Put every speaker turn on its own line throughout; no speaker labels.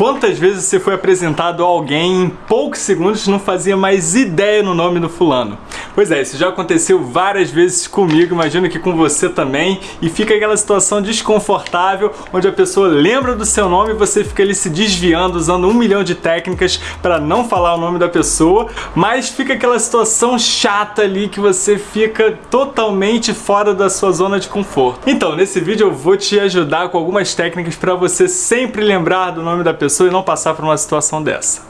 Quantas vezes você foi apresentado a alguém em poucos segundos não fazia mais ideia no nome do fulano? Pois é, isso já aconteceu várias vezes comigo, imagino que com você também, e fica aquela situação desconfortável onde a pessoa lembra do seu nome e você fica ali se desviando, usando um milhão de técnicas para não falar o nome da pessoa, mas fica aquela situação chata ali que você fica totalmente fora da sua zona de conforto. Então, nesse vídeo eu vou te ajudar com algumas técnicas para você sempre lembrar do nome da pessoa pessoa e não passar por uma situação dessa.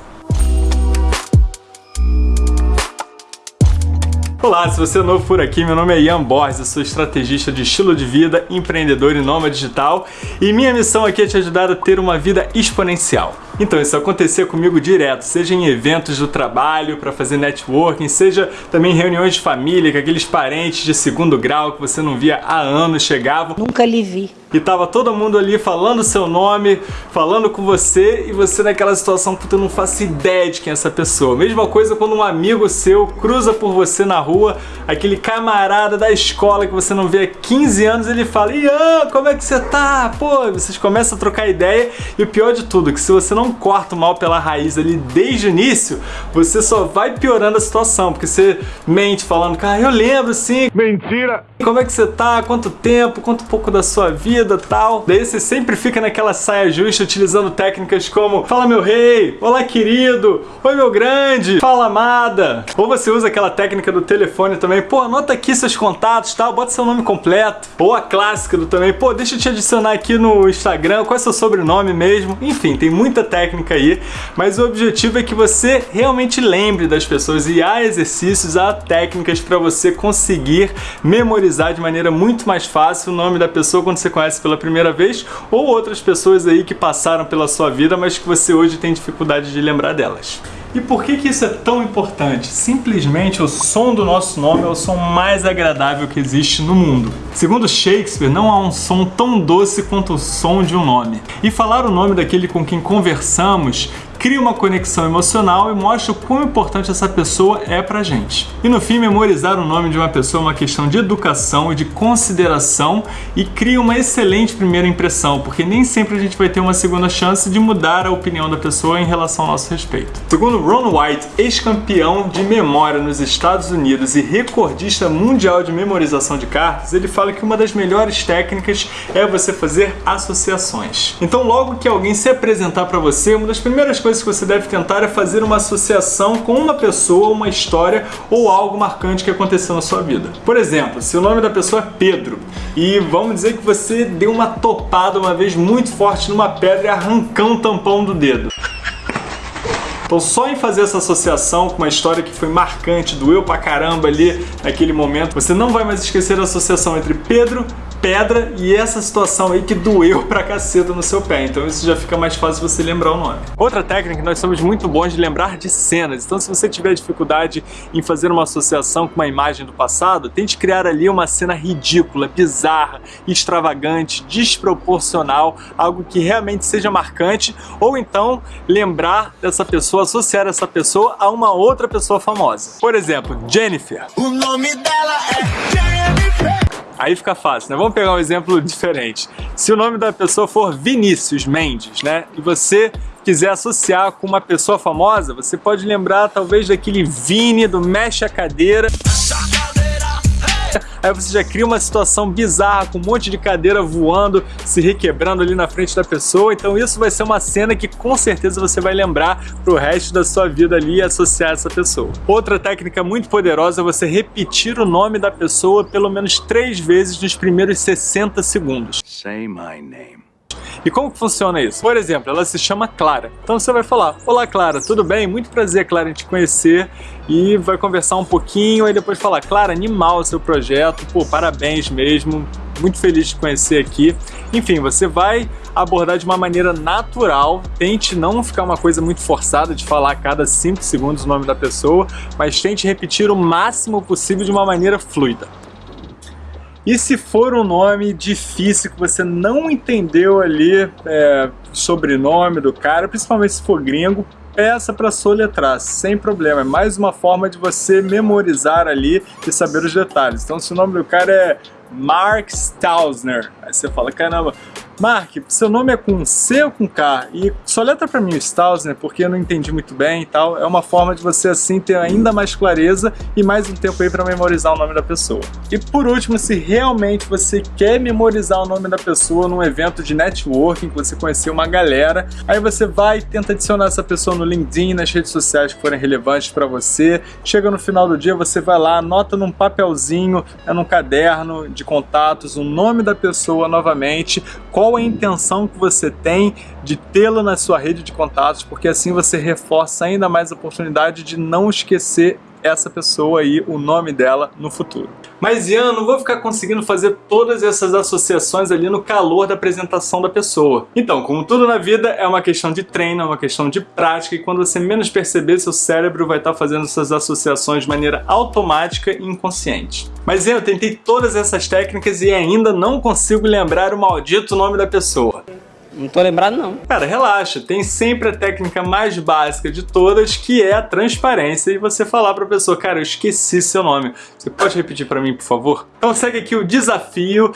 Olá, se você é novo por aqui, meu nome é Ian Borges, eu sou estrategista de estilo de vida, empreendedor e nômade digital e minha missão aqui é te ajudar a ter uma vida exponencial. Então, isso acontecia comigo direto, seja em eventos do trabalho, para fazer networking, seja também em reuniões de família, que aqueles parentes de segundo grau que você não via há anos chegavam.
Nunca lhe vi
e tava todo mundo ali falando seu nome, falando com você e você naquela situação, puta, eu não faço ideia de quem é essa pessoa. Mesma coisa quando um amigo seu cruza por você na rua, aquele camarada da escola que você não vê há 15 anos, ele fala, Ian, como é que você tá? Pô, vocês começam a trocar ideia e o pior de tudo, que se você não corta o mal pela raiz ali desde o início, você só vai piorando a situação, porque você mente falando, cara, eu lembro sim.
Mentira!
Como é que você tá? Quanto tempo? Um pouco da sua vida tal. Daí você sempre fica naquela saia justa utilizando técnicas como Fala meu rei, Olá querido, Oi meu grande, Fala amada. Ou você usa aquela técnica do telefone também, pô, anota aqui seus contatos tal, bota seu nome completo. Ou a clássica do também, pô, deixa eu te adicionar aqui no Instagram, qual é seu sobrenome mesmo. Enfim, tem muita técnica aí, mas o objetivo é que você realmente lembre das pessoas e há exercícios, há técnicas para você conseguir memorizar de maneira muito mais fácil o nome da pessoa quando você conhece pela primeira vez ou outras pessoas aí que passaram pela sua vida, mas que você hoje tem dificuldade de lembrar delas. E por que, que isso é tão importante? Simplesmente o som do nosso nome é o som mais agradável que existe no mundo. Segundo Shakespeare, não há um som tão doce quanto o som de um nome. E falar o nome daquele com quem conversamos cria uma conexão emocional e mostra o quão importante essa pessoa é pra gente. E no fim, memorizar o nome de uma pessoa é uma questão de educação e de consideração e cria uma excelente primeira impressão, porque nem sempre a gente vai ter uma segunda chance de mudar a opinião da pessoa em relação ao nosso respeito. Segundo Ron White, ex-campeão de memória nos Estados Unidos e recordista mundial de memorização de cartas, ele fala que uma das melhores técnicas é você fazer associações. Então logo que alguém se apresentar para você, uma das primeiras coisas coisas que você deve tentar é fazer uma associação com uma pessoa, uma história ou algo marcante que aconteceu na sua vida. Por exemplo, se o nome da pessoa é Pedro e vamos dizer que você deu uma topada uma vez muito forte numa pedra e arrancou um tampão do dedo. Então só em fazer essa associação com uma história que foi marcante, doeu pra caramba ali naquele momento, você não vai mais esquecer a associação entre Pedro pedra e essa situação aí que doeu pra caceta no seu pé. Então isso já fica mais fácil você lembrar o nome. Outra técnica, nós somos muito bons de lembrar de cenas. Então se você tiver dificuldade em fazer uma associação com uma imagem do passado, tente criar ali uma cena ridícula, bizarra, extravagante, desproporcional, algo que realmente seja marcante, ou então lembrar dessa pessoa, associar essa pessoa a uma outra pessoa famosa. Por exemplo, Jennifer. O nome dela é Jennifer. Aí fica fácil, né? Vamos pegar um exemplo diferente. Se o nome da pessoa for Vinícius Mendes, né? E você quiser associar com uma pessoa famosa, você pode lembrar talvez daquele Vini do Mexe a Cadeira. Aí você já cria uma situação bizarra com um monte de cadeira voando, se requebrando ali na frente da pessoa. Então isso vai ser uma cena que com certeza você vai lembrar pro resto da sua vida ali e associar essa pessoa. Outra técnica muito poderosa é você repetir o nome da pessoa pelo menos três vezes nos primeiros 60 segundos. Say my name. E como que funciona isso? Por exemplo, ela se chama Clara. Então você vai falar, olá Clara, tudo bem? Muito prazer, Clara, em te conhecer. E vai conversar um pouquinho e depois falar, Clara, animal o seu projeto, pô, parabéns mesmo, muito feliz de te conhecer aqui. Enfim, você vai abordar de uma maneira natural, tente não ficar uma coisa muito forçada de falar a cada 5 segundos o nome da pessoa, mas tente repetir o máximo possível de uma maneira fluida. E se for um nome difícil que você não entendeu ali é, sobrenome do cara, principalmente se for gringo, peça para soletrar, sem problema. É mais uma forma de você memorizar ali e saber os detalhes. Então se o nome do cara é Mark Stausner, aí você fala, caramba, Mark, seu nome é com C ou com K? E só letra para mim o Stausner, porque eu não entendi muito bem e tal. É uma forma de você assim ter ainda mais clareza e mais um tempo aí para memorizar o nome da pessoa. E por último, se realmente você quer memorizar o nome da pessoa num evento de networking, que você conheceu uma galera, aí você vai e tenta adicionar essa pessoa no LinkedIn, nas redes sociais que forem relevantes para você. Chega no final do dia, você vai lá, anota num papelzinho, é num caderno de contatos, o nome da pessoa novamente, qual a intenção que você tem de tê-lo na sua rede de contatos, porque assim você reforça ainda mais a oportunidade de não esquecer essa pessoa aí, o nome dela no futuro. Mas Ian, não vou ficar conseguindo fazer todas essas associações ali no calor da apresentação da pessoa. Então, como tudo na vida, é uma questão de treino, é uma questão de prática e quando você menos perceber, seu cérebro vai estar fazendo essas associações de maneira automática e inconsciente. Mas Ian, eu tentei todas essas técnicas e ainda não consigo lembrar o maldito nome da pessoa.
Não tô lembrado não.
Cara, relaxa, tem sempre a técnica mais básica de todas, que é a transparência e você falar pra pessoa, cara, eu esqueci seu nome. Você pode repetir pra mim, por favor? Então segue aqui o desafio.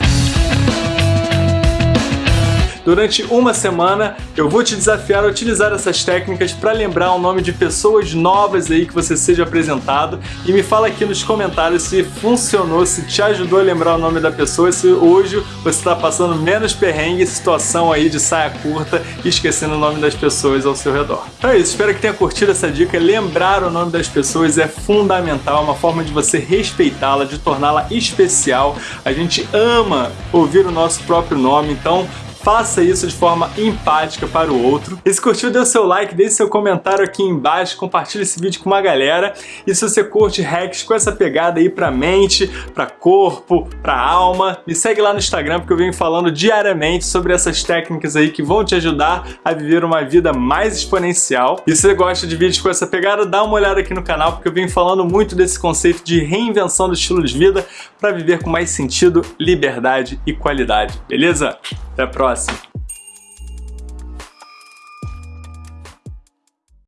Durante uma semana eu vou te desafiar a utilizar essas técnicas para lembrar o nome de pessoas novas aí que você seja apresentado e me fala aqui nos comentários se funcionou, se te ajudou a lembrar o nome da pessoa, se hoje você está passando menos perrengue situação aí de saia curta e esquecendo o nome das pessoas ao seu redor. Então é isso, espero que tenha curtido essa dica. Lembrar o nome das pessoas é fundamental, é uma forma de você respeitá-la, de torná-la especial. A gente ama ouvir o nosso próprio nome, então faça isso de forma empática para o outro. E se curtiu, dê o seu like, deixe seu comentário aqui embaixo, compartilhe esse vídeo com uma galera. E se você curte hacks com essa pegada aí pra mente, pra corpo, pra alma, me segue lá no Instagram porque eu venho falando diariamente sobre essas técnicas aí que vão te ajudar a viver uma vida mais exponencial. E se você gosta de vídeos com essa pegada, dá uma olhada aqui no canal porque eu venho falando muito desse conceito de reinvenção do estilo de vida para viver com mais sentido, liberdade e qualidade, beleza? Até a próxima!